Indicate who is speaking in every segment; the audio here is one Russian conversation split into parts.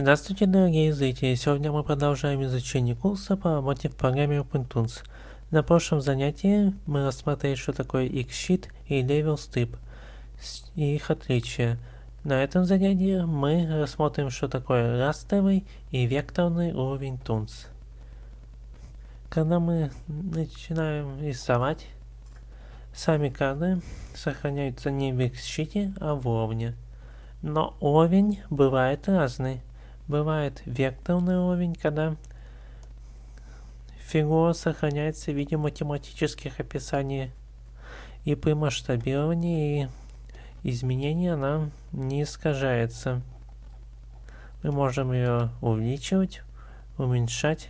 Speaker 1: Здравствуйте, дорогие зрители! Сегодня мы продолжаем изучение курса по работе в программе OpenTools. На прошлом занятии мы рассмотрели, что такое X-Sheet и Level Strip и их отличия. На этом занятии мы рассмотрим, что такое растровый и векторный уровень Tools. Когда мы начинаем рисовать, сами кадры сохраняются не в X-Sheet, а в уровне. Но уровень бывает разный. Бывает векторный уровень, когда фигура сохраняется в виде математических описаний, и при масштабировании и изменении она не искажается. Мы можем ее увеличивать, уменьшать,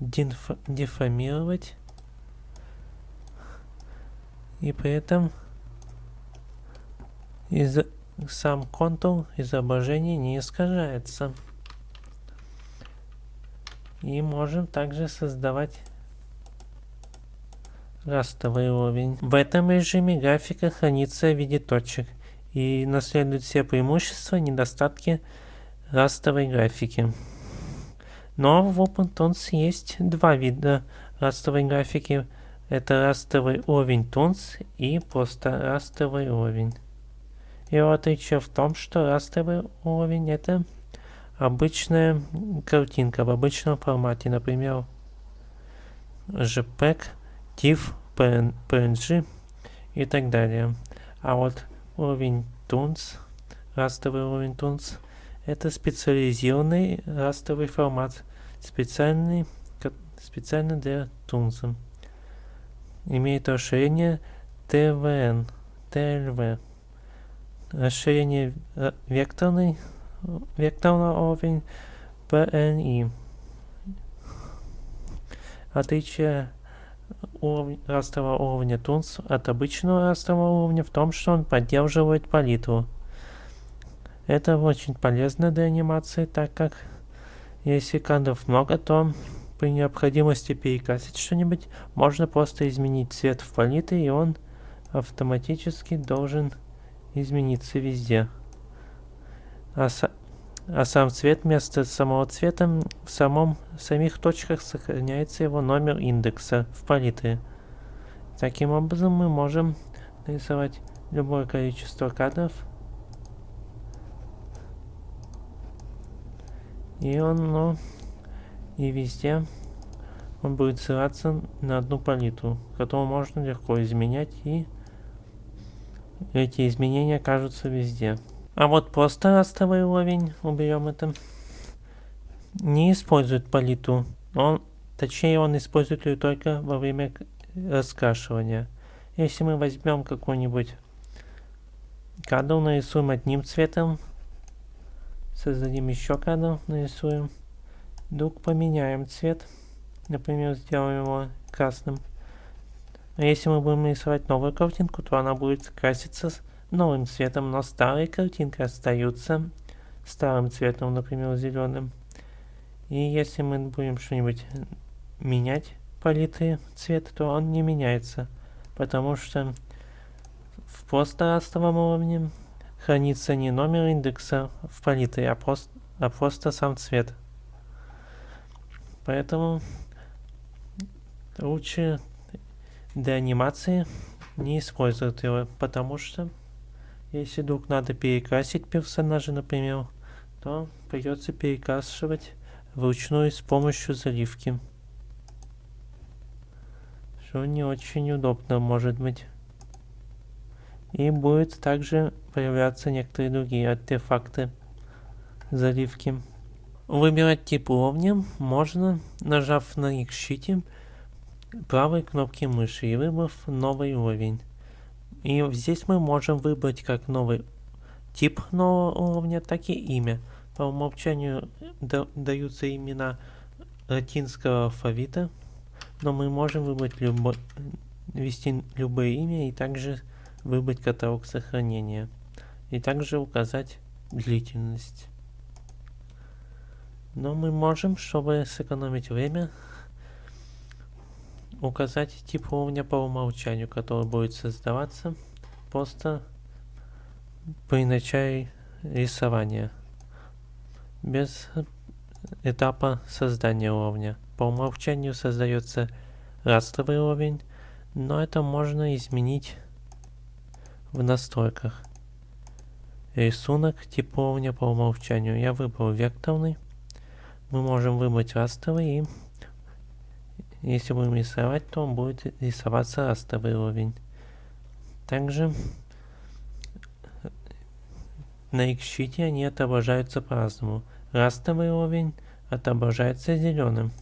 Speaker 1: деформировать, и при этом из сам контур изображения не искажается. И можем также создавать растровый уровень. В этом режиме графика хранится в виде точек и наследует все преимущества и недостатки растровой графики. Но в OpenToons есть два вида растровой графики. Это растровый уровень Toons и просто растровый уровень. Его отличие в том, что растровый уровень это обычная картинка в обычном формате, например, JPEG, TIFF, PNG и так далее. А вот уровень Toons, растровый уровень Toons, это специализированный растровый формат, специальный, специально для Toons. Имеет расширение TVN, TLV расширение векторный, векторного уровень PNI. Отличие уровня, растрового уровня Тунс от обычного растрового уровня в том, что он поддерживает палитру. Это очень полезно для анимации, так как если кадров много, то при необходимости перекрасить что-нибудь, можно просто изменить цвет в палитре, и он автоматически должен измениться везде. А, а сам цвет вместо самого цвета в самом в самих точках сохраняется его номер индекса в палитре. Таким образом мы можем нарисовать любое количество кадров. И он, ну, и везде он будет ссылаться на одну палитру, которую можно легко изменять и эти изменения кажутся везде. А вот просто растровый уровень, уберем это, не использует палитру. Он, точнее, он использует ее только во время раскрашивания. Если мы возьмем какой-нибудь кадр, нарисуем одним цветом, создадим еще кадр, нарисуем, вдруг поменяем цвет, например, сделаем его красным. Но если мы будем рисовать новую картинку, то она будет краситься новым цветом, но старые картинки остаются старым цветом, например, зеленым. И если мы будем что-нибудь менять палитры цвета, то он не меняется, потому что в просто растровом уровне хранится не номер индекса в палитре, а просто, а просто сам цвет. Поэтому лучше для анимации не используют его, потому что если вдруг надо перекрасить персонажа, например, то придется перекрашивать вручную с помощью заливки. Что не очень удобно может быть. И будет также появляться некоторые другие артефакты заливки. Выбирать тип уровня можно, нажав на X-щите правой кнопки мыши и выбрав новый уровень. И здесь мы можем выбрать как новый тип нового уровня, так и имя. По умолчанию даются имена латинского алфавита, но мы можем выбрать любо, ввести любое имя и также выбрать каталог сохранения. И также указать длительность. Но мы можем, чтобы сэкономить время, указать тип уровня по умолчанию, который будет создаваться просто при начале рисования. без этапа создания уровня. По умолчанию создается растровый уровень, но это можно изменить в настройках. Рисунок типа уровня по умолчанию. Я выбрал векторный. Мы можем выбрать растровый и если будем рисовать, то будет рисоваться растровый уровень. Также на X-щите они отображаются по-разному. Растровый уровень отображается зеленым.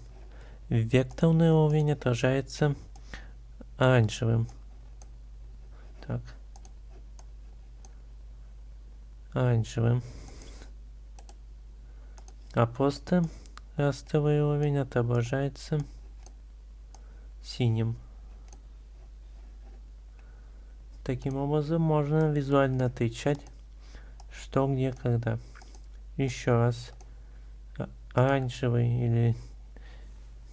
Speaker 1: Векторный уровень отражается оранжевым. Так. Оранжевым. А просто растровый уровень отображается синим. Таким образом можно визуально отличать, что где когда. Еще раз. Оранжевый или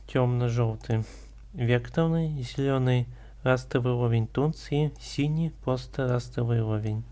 Speaker 1: темно-желтый векторный, зеленый растровый уровень тунц и синий просто растровый уровень.